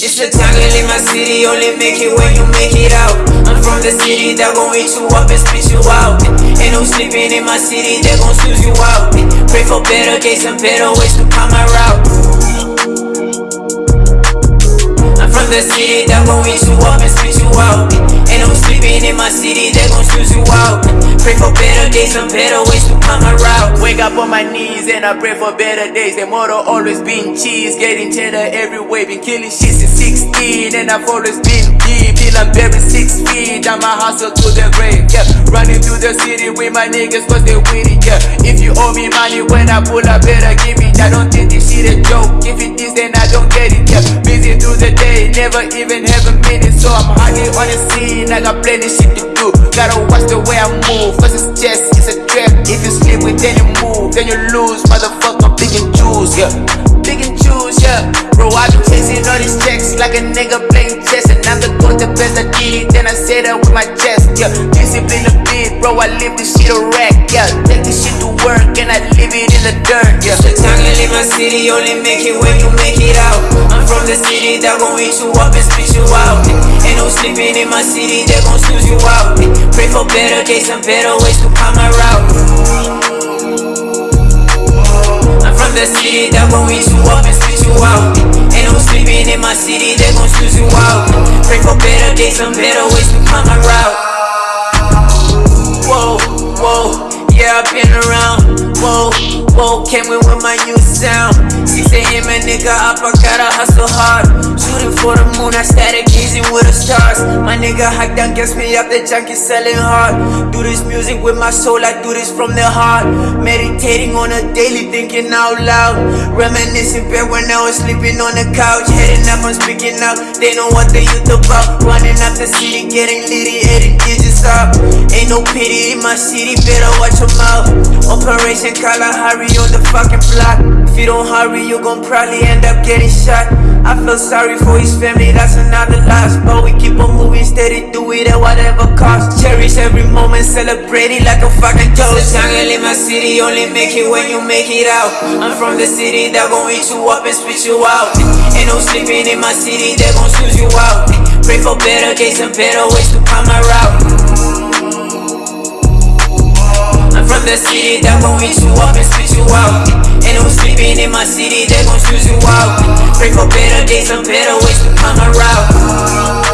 It's the time to leave my city, only make it when you make it out. I'm from the city that gon' eat you up and spit you out. Ain't no sleeping in my city, they gon' snooze you out. Pray for better days and better ways to come my route. I'm from the city that gon' eat you up and spit you out. Ain't no sleeping in my Pray for better days and better ways to come around. Wake up on my knees and I pray for better days. The motto always been cheese, getting cheddar every way. Been killing shit since 16 and I've always been deep. Till I'm buried six feet. I'm a hustle to the grave. Yeah, running through the city with my niggas cause they it. Yeah, if you owe me money when I pull up, better give me. I don't think this shit a joke. If it is, then I don't get it. Yeah, busy through the day, never even have a minute. So I'm hanging on the scene. I got plenty shit to do. Gotta watch the way I you lose. Motherfucker, pick and choose, yeah. Pick and choose, yeah. Bro, I been chasing all these checks like a nigga playing chess. And I'm the goat, the best I did. Then I say that with my chest, yeah. Discipline a bit, bro. I live this shit a rack, yeah. Take this shit to work and I live it in the dirt, yeah. It's a jungle in my city, only make it when you make it out. I'm from the city that gon' eat you up and spit you out. Ain't no sleeping in my city, they gon' snooze you out. Pray for better days and better ways to come around. They gon' snooze you out. Pray for better days and better ways to come around. Whoa, whoa, yeah, I've been around. Whoa, whoa, came in with my new sound. 6 a.m. a nigga up, I gotta hustle hard. Shooting for the moon, I started gazing with the stars. My nigga hike down, gets me up, the junkie selling hard. Do this music with my soul, I do this from the heart. Meditating on a daily, thinking out loud. Reminiscing back when I was sleeping on the couch. Heading up, I'm speaking out. They know what the youth about. Running up the city, getting litty, heading digits up. Ain't no pity in my city, better watch your mouth. Operation Kalahari on the fucking block. If you don't hurry, you gon' probably end up getting shot. I feel sorry for his family, that's another loss. But we keep on moving steady, do it at whatever cost. Cherish every moment, celebrate it like a fucking toast. Jungle in my city, only make it when you make it out. I'm from the city that gon' eat you up and spit you out. Ain't no sleeping in my city, they gon' snooze you out. Pray for better days and better ways to come around. I'm from the city that gon' eat you up and spit you out. Ain't no sleeping in my city, they gon' choose you out. Pray for better days and better ways to come around.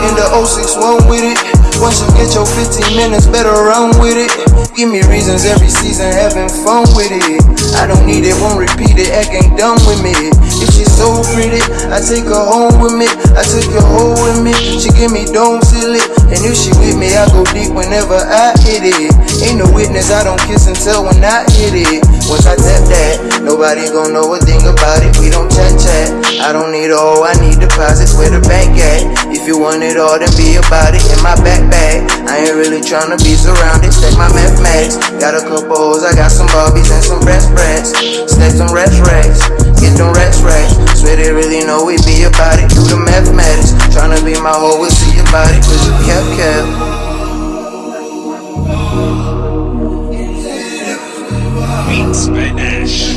In the 061 with it. Once you get your 15 minutes, better run with it. Give me reasons every season, having fun with it. I don't need it, won't repeat it, acting dumb with me. She's so pretty, I take her home with me. I take her home with me. She give me seal it. And if she with me, I go deep whenever I hit it. Ain't no witness, I don't kiss and tell when I hit it. Once I tap that, nobody gon' know a thing about it. We don't chat chat. I don't need all, I need deposits where the bank at. If you want it all, then be about it. In my backpack, I ain't really tryna be surrounded. Stack my mathematics. Got a couple hoes, I got some Barbies and some breast brats. Stack some rest racks, get them rest racks. Swear they really know we be about it. Do the mathematics. Tryna be my we'll see. Cause you kept kept. Spanish.